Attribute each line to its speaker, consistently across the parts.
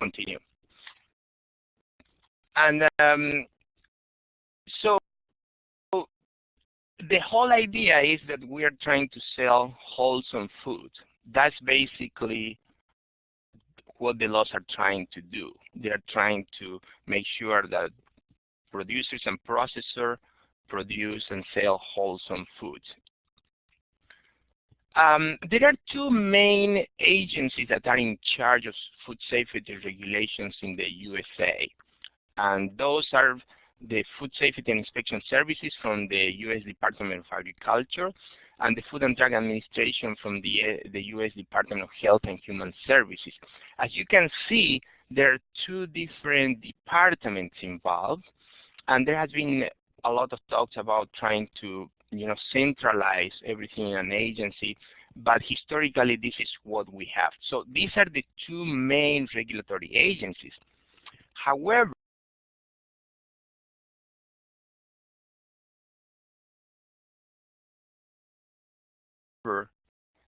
Speaker 1: continue. And um, so the whole idea is that we are trying to sell wholesome food. That's basically what the laws are trying to do. They are trying to make sure that producers and processors produce and sell wholesome foods. Um, there are two main agencies that are in charge of food safety regulations in the USA. And those are the Food Safety and Inspection Services from the U.S. Department of Agriculture and the Food and Drug Administration from the, the U.S. Department of Health and Human Services. As you can see, there are two different departments involved, and there has been a lot of talks about trying to you know, centralize everything in an agency, but historically this is what we have. So these are the two main regulatory agencies. However,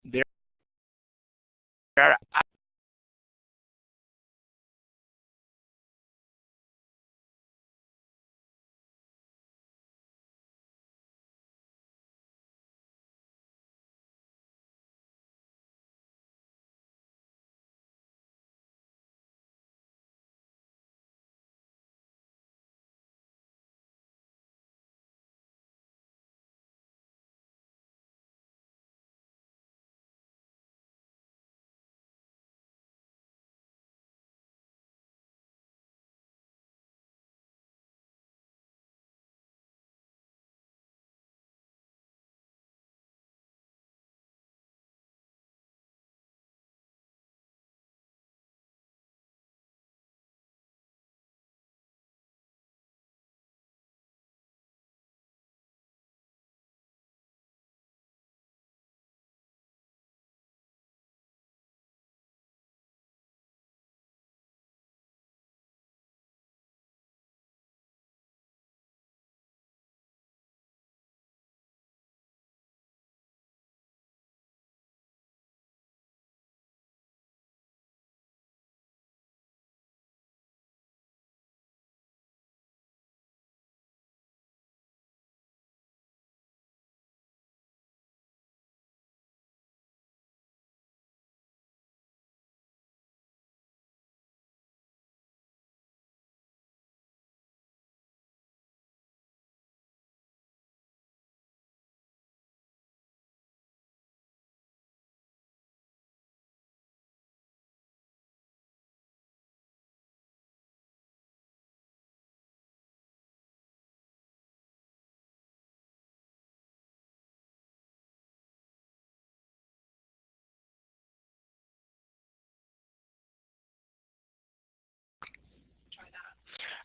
Speaker 1: there are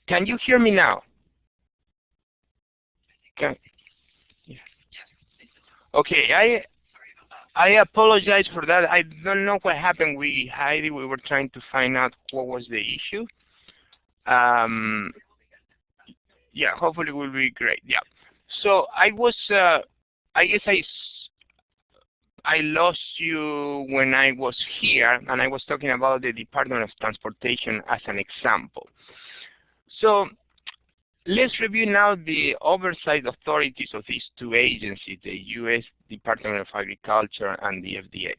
Speaker 1: Can you hear me now? Can. Okay, I I apologize for that. I don't know what happened with Heidi. We were trying to find out what was the issue. Um, yeah, hopefully it will be great. Yeah. So I was, uh, I guess I, I lost you when I was here, and I was talking about the Department of Transportation as an example. So let's review now the oversight authorities of these two agencies, the U.S. Department of Agriculture and the FDA.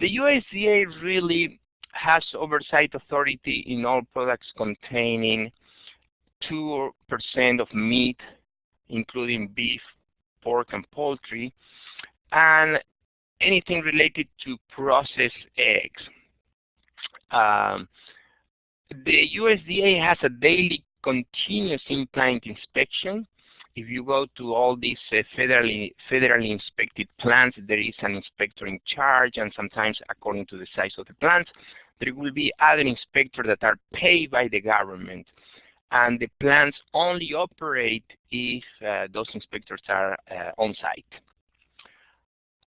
Speaker 1: The USDA really has oversight authority in all products containing 2% of meat, including beef, pork, and poultry, and anything related to processed eggs. Um, the USDA has a daily continuous in-plant inspection. If you go to all these uh, federally, federally inspected plants, there is an inspector in charge, and sometimes according to the size of the plants, there will be other inspectors that are paid by the government. And the plants only operate if uh, those inspectors are uh, on site.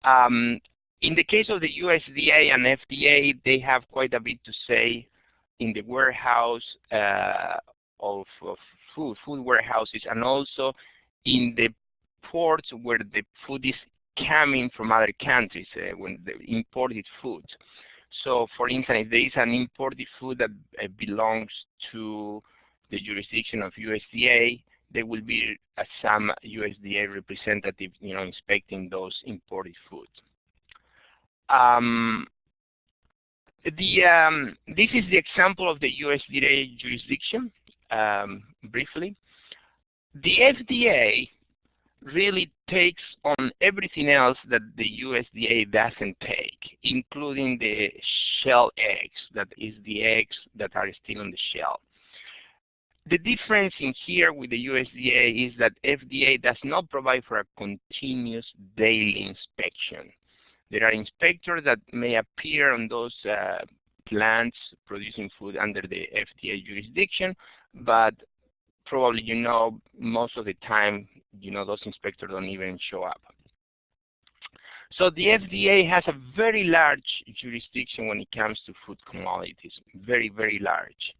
Speaker 1: Um, in the case of the USDA and FDA, they have quite a bit to say in the warehouse uh, of, of food, food warehouses, and also in the ports where the food is coming from other countries, uh, when the imported food. So for instance, if there is an imported food that uh, belongs to the jurisdiction of USDA, there will be uh, some USDA representative, you know, inspecting those imported foods. Um, the um, this is the example of the USDA jurisdiction. Um, briefly, the FDA really takes on everything else that the USDA doesn't take, including the shell eggs, that is the eggs that are still on the shell. The difference in here with the USDA is that FDA does not provide for a continuous daily inspection. There are inspectors that may appear on those uh, plants producing food under the FDA jurisdiction, but probably you know most of the time, you know, those inspectors don't even show up. So the FDA has a very large jurisdiction when it comes to food commodities, very, very large.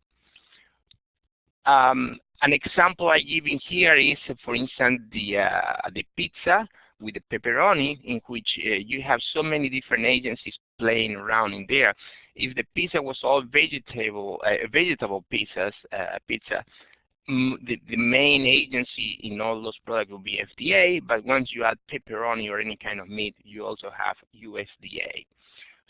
Speaker 1: Um, an example I give in here is, for instance, the, uh, the pizza with the pepperoni, in which uh, you have so many different agencies playing around in there. If the pizza was all vegetable, uh, vegetable pizzas, uh, pizza, the, the main agency in all those products would be FDA, but once you add pepperoni or any kind of meat, you also have USDA.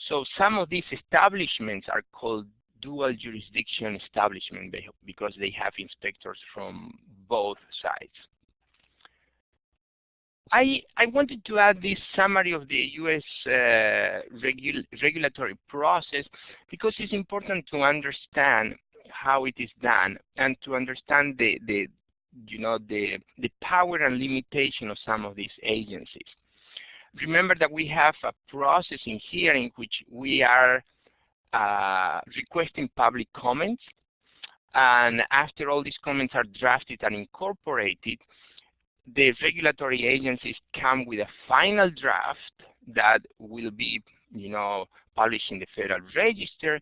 Speaker 1: So some of these establishments are called dual jurisdiction establishment because they have inspectors from both sides. I, I wanted to add this summary of the U.S. Uh, regul regulatory process because it's important to understand how it is done and to understand the, the you know, the, the power and limitation of some of these agencies. Remember that we have a process in here in which we are uh, requesting public comments. And after all these comments are drafted and incorporated, the regulatory agencies come with a final draft that will be, you know, published in the Federal Register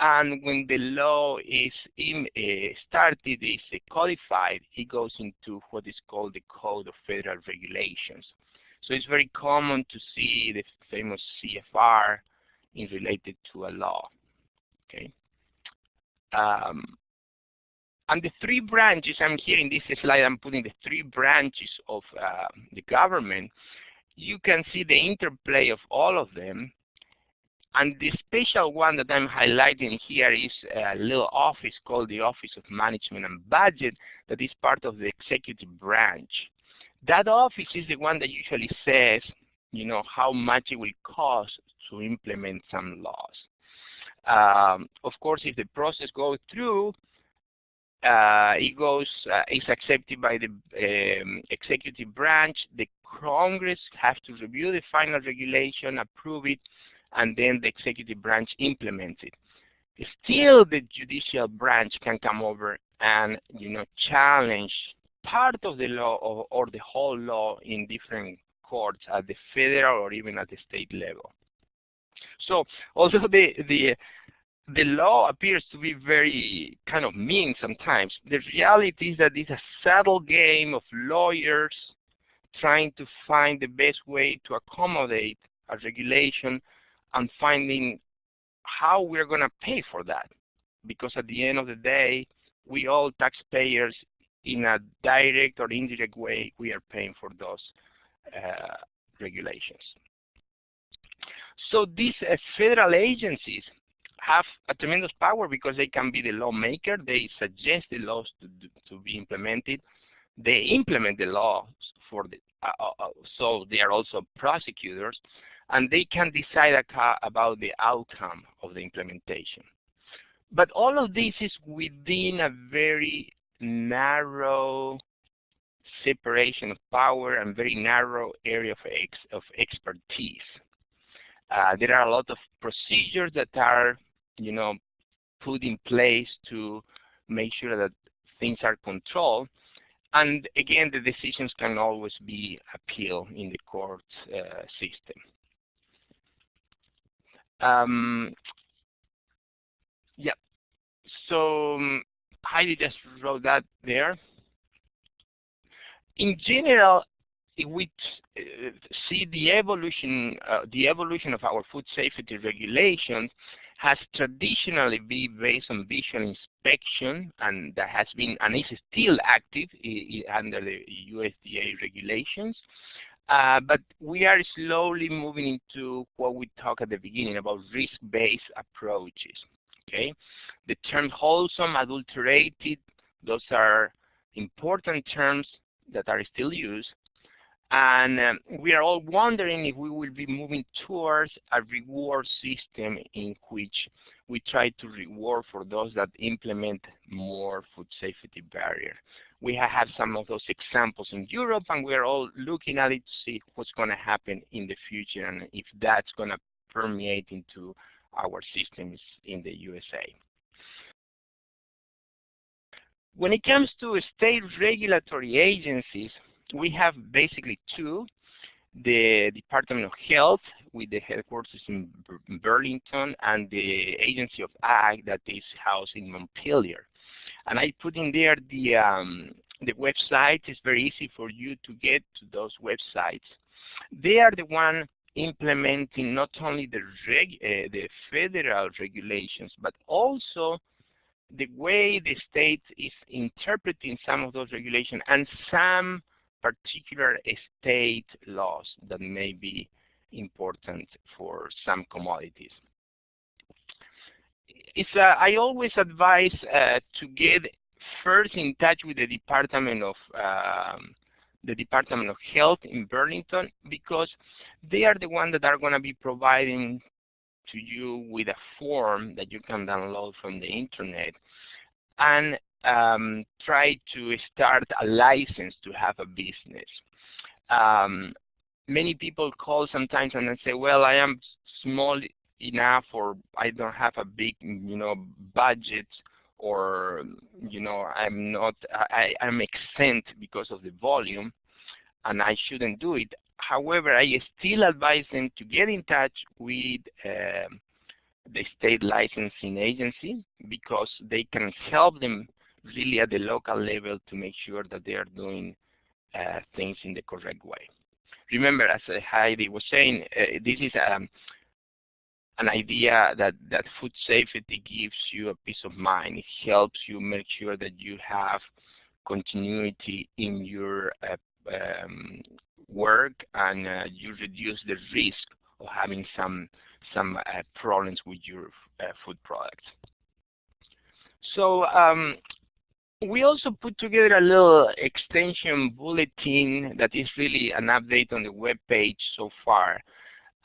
Speaker 1: and when the law is in, uh, started, is codified, it goes into what is called the Code of Federal Regulations. So it's very common to see the famous CFR in related to a law. Okay. Um, and the three branches, I'm here in this slide, I'm putting the three branches of uh, the government. You can see the interplay of all of them and the special one that I'm highlighting here is a little office called the Office of Management and Budget that is part of the executive branch. That office is the one that usually says, you know, how much it will cost to implement some laws. Um, of course, if the process goes through, it goes, uh, is accepted by the um, executive branch. The Congress has to review the final regulation, approve it, and then the executive branch implements it. Still, the judicial branch can come over and you know challenge part of the law or, or the whole law in different courts at the federal or even at the state level. So although the the the law appears to be very kind of mean sometimes, the reality is that it's a subtle game of lawyers trying to find the best way to accommodate a regulation and finding how we're going to pay for that. Because at the end of the day, we all taxpayers in a direct or indirect way, we are paying for those uh, regulations. So these uh, federal agencies have a tremendous power because they can be the lawmaker. They suggest the laws to, to be implemented. They implement the laws for the, uh, uh, uh so they are also prosecutors and they can decide about the outcome of the implementation. But all of this is within a very narrow separation of power and very narrow area of, ex of expertise. Uh, there are a lot of procedures that are, you know, put in place to make sure that things are controlled. And again, the decisions can always be appealed in the court uh, system. Um, yeah, so um, Heidi just wrote that there. In general, we uh, see the evolution, uh, the evolution of our food safety regulations has traditionally been based on visual inspection, and that has been and is still active under the USDA regulations. Uh, but we are slowly moving into what we talked at the beginning about risk-based approaches. Okay, the term wholesome, adulterated, those are important terms that are still used. And um, we are all wondering if we will be moving towards a reward system in which we try to reward for those that implement more food safety barrier. We have some of those examples in Europe, and we're all looking at it to see what's going to happen in the future and if that's going to permeate into our systems in the USA. When it comes to state regulatory agencies, we have basically two. The Department of Health with the headquarters in Burlington and the Agency of Ag that is housed in Montpelier. And I put in there the, um, the website. It's very easy for you to get to those websites. They are the one implementing not only the, reg, uh, the federal regulations, but also the way the state is interpreting some of those regulations and some particular state laws that may be important for some commodities. It's, uh, I always advise uh, to get first in touch with the Department of um, the Department of Health in Burlington because they are the ones that are going to be providing to you with a form that you can download from the internet and um, try to start a license to have a business. Um, many people call sometimes and say, well, I am small enough or I don't have a big, you know, budget or, you know, I'm not, I, I'm exempt because of the volume and I shouldn't do it. However, I still advise them to get in touch with uh, the state licensing agency because they can help them really at the local level to make sure that they are doing uh, things in the correct way. Remember, as uh, Heidi was saying, uh, this is um, an idea that, that food safety gives you a peace of mind. It helps you make sure that you have continuity in your uh, um, work and uh, you reduce the risk of having some some uh, problems with your food products. So um, we also put together a little extension bulletin that is really an update on the web page so far.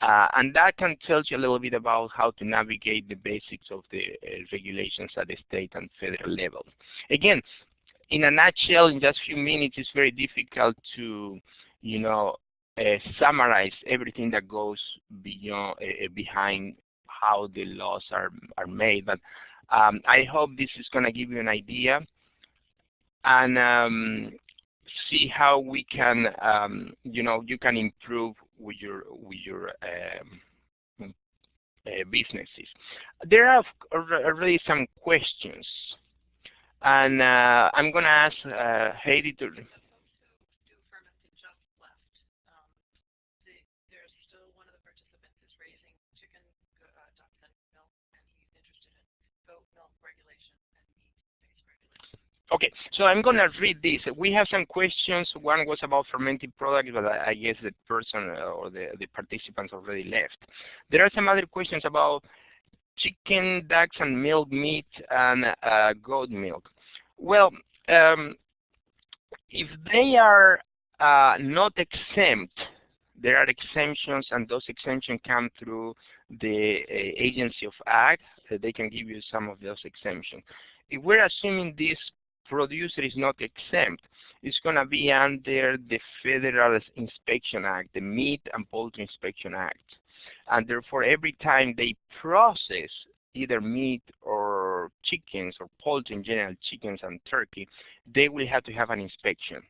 Speaker 1: Uh, and that can tell you a little bit about how to navigate the basics of the uh, regulations at the state and federal level. Again, in a nutshell, in just a few minutes, it's very difficult to, you know, uh, summarize everything that goes beyond uh, behind how the laws are are made. But um, I hope this is going to give you an idea and um, see how we can, um, you know, you can improve with your with your um, uh, businesses. There are already some questions, and uh, I'm going to ask uh, Heidi to Okay, so I'm going to read this. We have some questions. One was about fermented products, but I, guess the person uh, or the, the participants already left. There are some other questions about chicken, ducks, and milk meat, and uh, goat milk. Well, um, if they are uh, not exempt, there are exemptions, and those exemptions come through the uh, Agency of Ag. they can give you some of those exemptions. If we're assuming this producer is not exempt. It's going to be under the Federal Inspection Act, the Meat and Poultry Inspection Act. And therefore, every time they process either meat or chickens or poultry in general, chickens and turkey, they will have to have an inspection.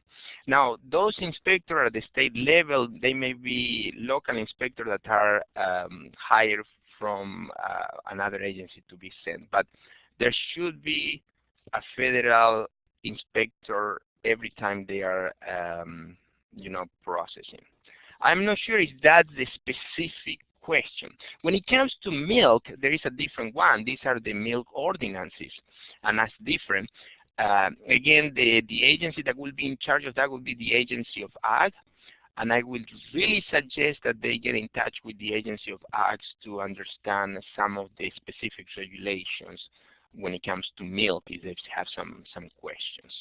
Speaker 1: Now, those inspectors at the state level, they may be local inspectors that are um, hired from uh, another agency to be sent. But there should be a federal inspector every time they are um, you know, processing. I'm not sure if that's the specific question. When it comes to milk, there is a different one. These are the milk ordinances, and that's different. Uh, again, the, the agency that will be in charge of that will be the Agency of Ag, and I would really suggest that they get in touch with the Agency of Ag to understand some of the specific regulations when it comes to milk if they have some, some questions.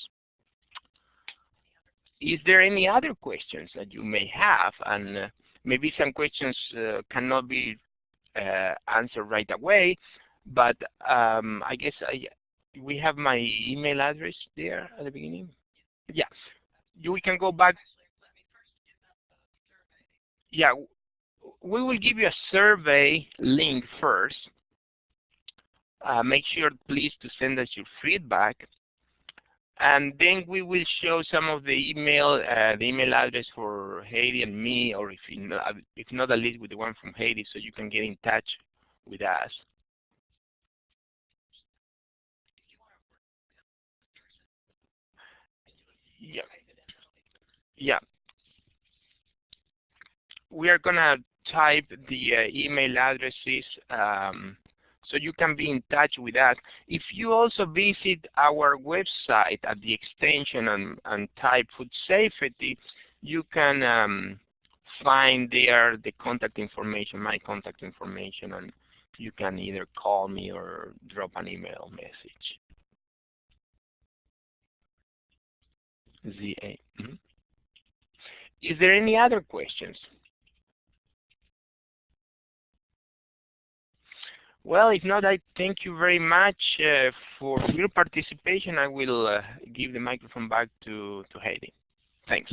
Speaker 1: Is there any other questions that you may have? And uh, maybe some questions uh, cannot be uh, answered right away, but um, I guess I, we have my email address there at the beginning. Yeah, you, we can go back. Yeah, we will give you a survey link first. Uh, make sure, please, to send us your feedback. And then we will show some of the email, uh, the email address for Heidi and me, or if, not, if not at least with the one from Heidi, so you can get in touch with us. Yeah. Yeah. We are going to type the uh, email addresses um, so you can be in touch with us. If you also visit our website at the extension and, and type food safety, you can um, find there the contact information, my contact information, and you can either call me or drop an email message. ZA. Mm -hmm. Is there any other questions? Well, if not, I thank you very much uh, for your participation. I will uh, give the microphone back to, to Heidi. Thanks.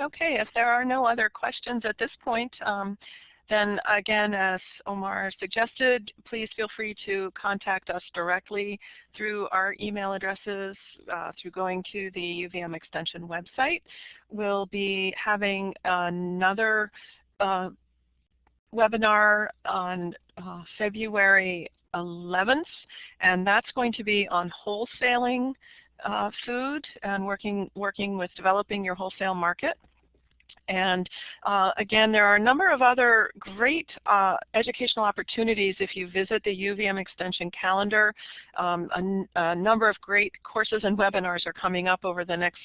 Speaker 2: Okay, if there are no other questions at this point, um, then again, as Omar suggested, please feel free to contact us directly through our email addresses, uh, through going to the UVM Extension website. We'll be having another uh, webinar on uh, February 11th, and that's going to be on wholesaling uh, food and working, working with developing your wholesale market. And uh, again, there are a number of other great uh, educational opportunities if you visit the UVM Extension calendar. Um, a, a, number of great courses and webinars are coming up over the next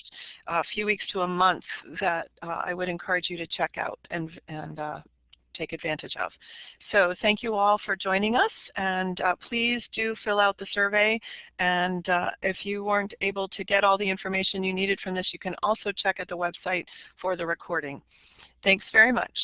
Speaker 2: uh, few weeks to a month that uh, I would encourage you to check out and, and uh, take advantage of. So thank you all for joining us, and uh, please do fill out the survey. And uh, if you weren't able to get all the information you needed from this, you can also check at the website for the recording. Thanks very much.